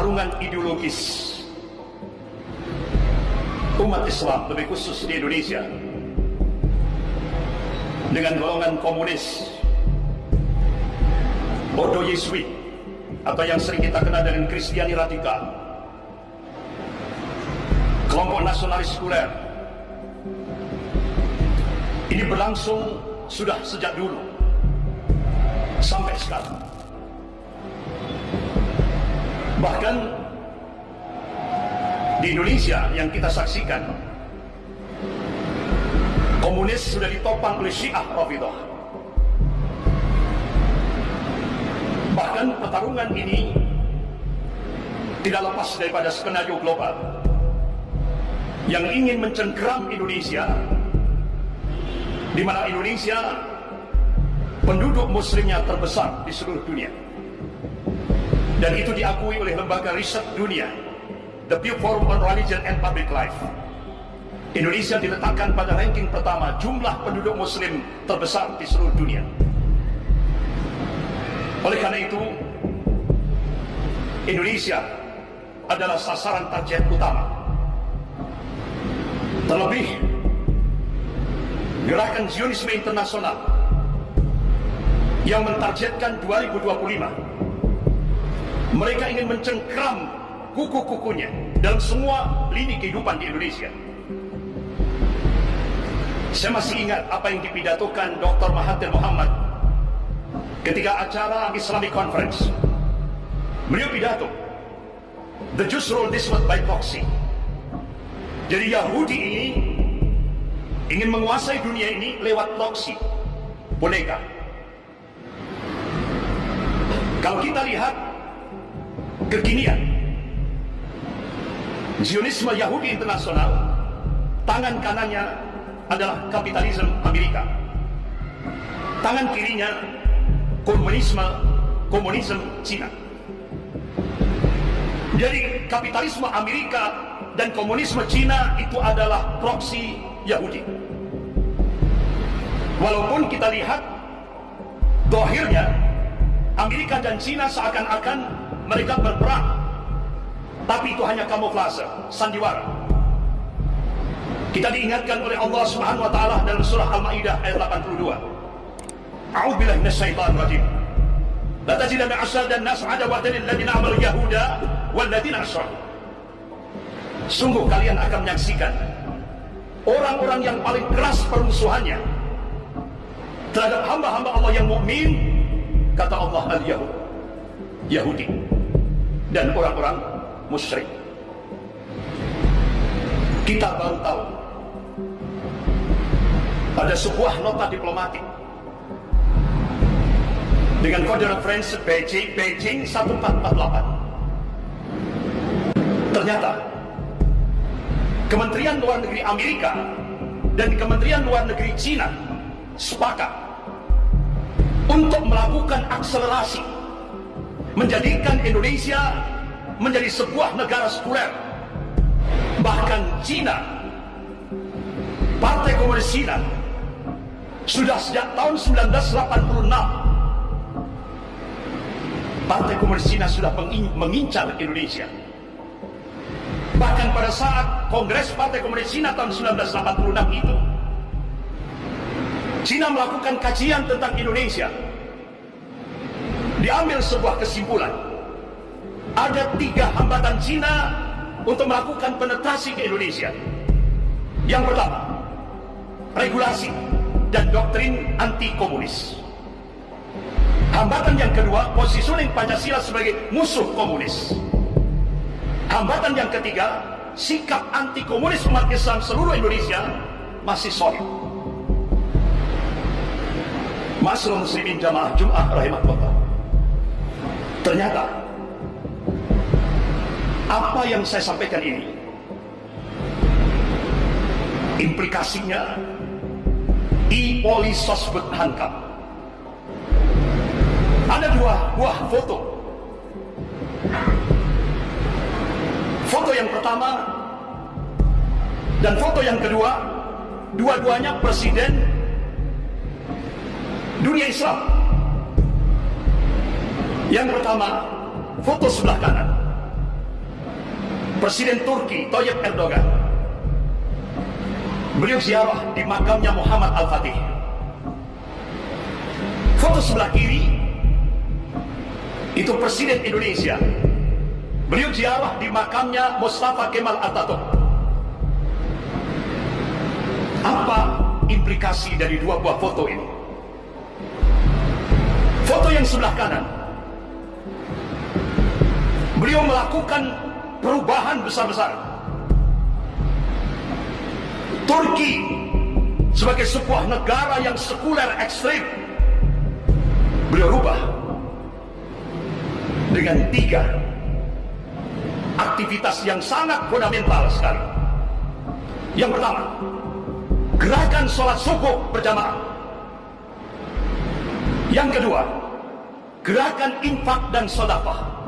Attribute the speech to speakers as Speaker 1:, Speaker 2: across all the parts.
Speaker 1: pertarungan ideologis. Umat Islam lebih khusus di Indonesia. Dengan golongan komunis. Ordo Yesuit atau yang sering kita kenal dengan Kristiani radikal kelompok nasionalis sekuler ini berlangsung sudah sejak dulu. Sampai sekarang bahkan di Indonesia yang kita saksikan komunis sudah ditopang oleh Syiah Rafidah bahkan pertarungan ini tidak lepas daripada skenario global. Yang ingin mencengkeram Indonesia di mana Indonesia penduduk muslimnya terbesar di seluruh dunia dan itu diakui oleh lembaga riset dunia The Pew Forum on Religion and Public Life. Indonesia diletakkan pada ranking pertama jumlah penduduk muslim terbesar di seluruh dunia. Oleh karena itu Indonesia adalah sasaran target utama. Terlebih gerakan Zionisme internasional yang mentargetkan 2025 mereka ingin mencengkram kuku-kukunya dalam semua lini kehidupan di Indonesia. Saya masih ingat apa yang dipidatokan Dr. Mahathir Muhammad ketika acara Islamic Conference. Beliau pidato, The Jews rule this world by proxy. Jadi Yahudi ini ingin menguasai dunia ini lewat proxy, boneka. Kalau kita lihat kekinian. Zionisme Yahudi internasional, tangan kanannya adalah kapitalisme Amerika. Tangan kirinya komunisme komunisme Cina. Jadi kapitalisme Amerika dan komunisme Cina itu adalah proksi Yahudi. Walaupun kita lihat dohirnya Amerika dan Cina seakan-akan mereka berperang. Tapi itu hanya kamuflase sandiwara. Kita diingatkan oleh Allah Subhanahu wa taala dalam surah Al-Maidah ayat 82 A'udzubillahi minasyaitonir rajim. La tajidanna dan nas adawatan lil ladzina amalu yahuda wal ladzina asyraku Sungguh kalian akan menyaksikan orang-orang yang paling keras permusuhannya terhadap hamba-hamba Allah yang mukmin kata Allah al-Yahud. Yahudi dan orang-orang musyrik. Kita baru tahu ada sebuah nota diplomatik dengan kode referensi Beijing, Beijing 1448. Ternyata Kementerian Luar Negeri Amerika dan Kementerian Luar Negeri Cina sepakat untuk melakukan akselerasi menjadikan Indonesia menjadi sebuah negara sekuler. Bahkan Cina, Partai Komunis Cina, sudah sejak tahun 1986 Partai Komunis Cina sudah mengincar Indonesia. Bahkan pada saat Kongres Partai Komunis Cina tahun 1986 itu, Cina melakukan kajian tentang Indonesia diambil sebuah kesimpulan. Ada tiga hambatan Cina untuk melakukan penetrasi ke Indonesia. Yang pertama regulasi dan doktrin anti komunis hambatan yang kedua positioning Pancasila sebagai musuh komunis. Hambatan yang ketiga sikap anti komunis umat Islam seluruh Indonesia masih solid. Masrul Muslimin Jamaah Jum'ah Rahimahullah Ternyata apa yang saya sampaikan ini implikasinya i polisosbud hankam ada dua buah foto. Foto yang pertama dan foto yang kedua dua-duanya presiden dunia Islam yang pertama, foto sebelah kanan. Presiden Turki Tayyip Erdogan. Beliau ziarah di makamnya Muhammad Al-Fatih. Foto sebelah kiri itu Presiden Indonesia. Beliau ziarah di makamnya Mustafa Kemal Atatürk. Apa implikasi dari dua buah foto ini? Foto yang sebelah kanan beliau melakukan perubahan besar-besar. Turki sebagai sebuah negara yang sekuler ekstrim, beliau rubah dengan tiga aktivitas yang sangat fundamental sekali. Yang pertama, gerakan sholat subuh berjamaah. Yang kedua, gerakan infak dan sodapah.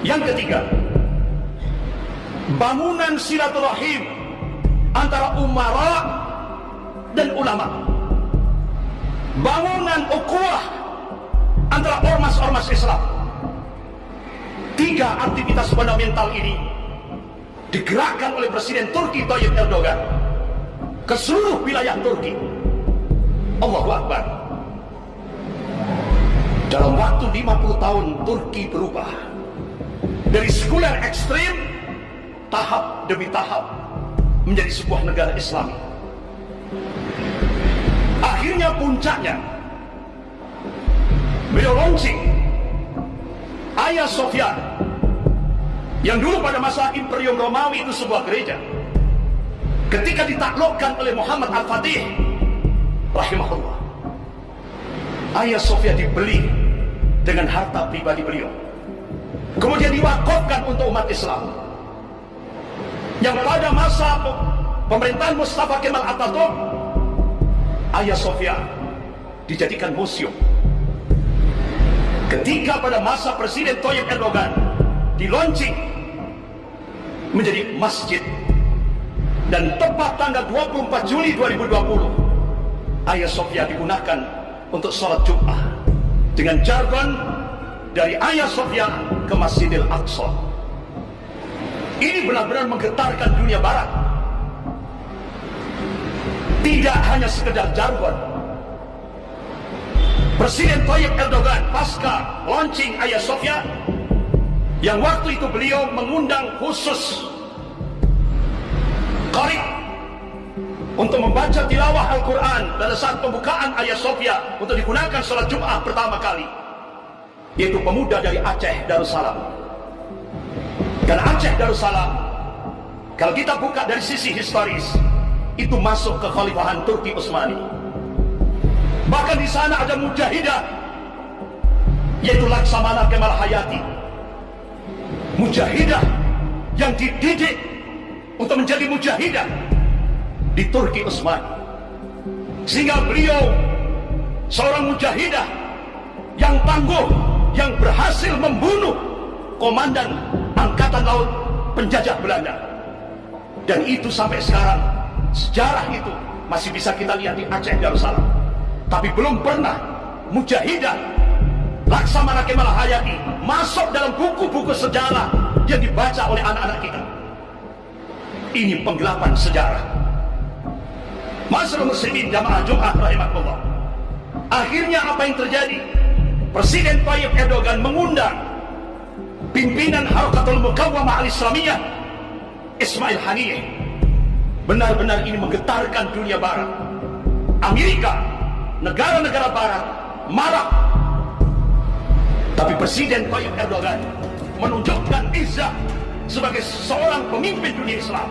Speaker 1: Yang ketiga, bangunan silaturahim antara umara dan ulama. Bangunan ukhuwah antara ormas-ormas Islam. Tiga aktivitas fundamental ini digerakkan oleh Presiden Turki Tayyip Erdogan ke seluruh wilayah Turki. Allahu Akbar. Dalam waktu 50 tahun Turki berubah dari sekuler ekstrim tahap demi tahap menjadi sebuah negara Islam. Akhirnya puncaknya beliau launching Ayah Sofia yang dulu pada masa Imperium Romawi itu sebuah gereja ketika ditaklukkan oleh Muhammad Al-Fatih rahimahullah Ayah Sofia dibeli dengan harta pribadi beliau untuk umat Islam. Yang pada masa pemerintahan Mustafa Kemal Atatürk Ayah Sofia dijadikan museum. Ketika pada masa Presiden Tayyip Erdogan di launching menjadi masjid dan tepat tanggal 24 Juli 2020 Ayah Sofia digunakan untuk sholat Jumat dengan jargon dari Ayah Sofia ke Masjidil Aqsa. Ini benar-benar menggetarkan dunia barat. Tidak hanya sekedar jargon. Presiden Tayyip Erdogan pasca launching Ayah Sofia yang waktu itu beliau mengundang khusus Qarib untuk membaca tilawah Al-Quran pada saat pembukaan Ayah Sofia untuk digunakan sholat Jum'ah pertama kali yaitu pemuda dari Aceh Darussalam. Dan Aceh Darussalam, kalau kita buka dari sisi historis, itu masuk ke Khalifahan Turki Utsmani. Bahkan di sana ada mujahidah, yaitu Laksamana Kemal Hayati. Mujahidah yang dididik untuk menjadi mujahidah di Turki Utsmani. Sehingga beliau seorang mujahidah yang tangguh yang berhasil membunuh komandan angkatan laut penjajah Belanda. Dan itu sampai sekarang sejarah itu masih bisa kita lihat di Aceh Darussalam. Tapi belum pernah mujahidah Laksamana Kemal Hayati masuk dalam buku-buku sejarah yang dibaca oleh anak-anak kita. Ini penggelapan sejarah. Masyarakat muslimin jamaah Jumat rahimahullah. Akhirnya apa yang terjadi? Presiden Tayyip Erdogan mengundang pimpinan Harakatul Mukawamah Al-Islamiyah Ismail Haniyeh. Benar-benar ini menggetarkan dunia barat. Amerika negara-negara barat marah. Tapi Presiden Tayyip Erdogan menunjukkan izah sebagai seorang pemimpin dunia Islam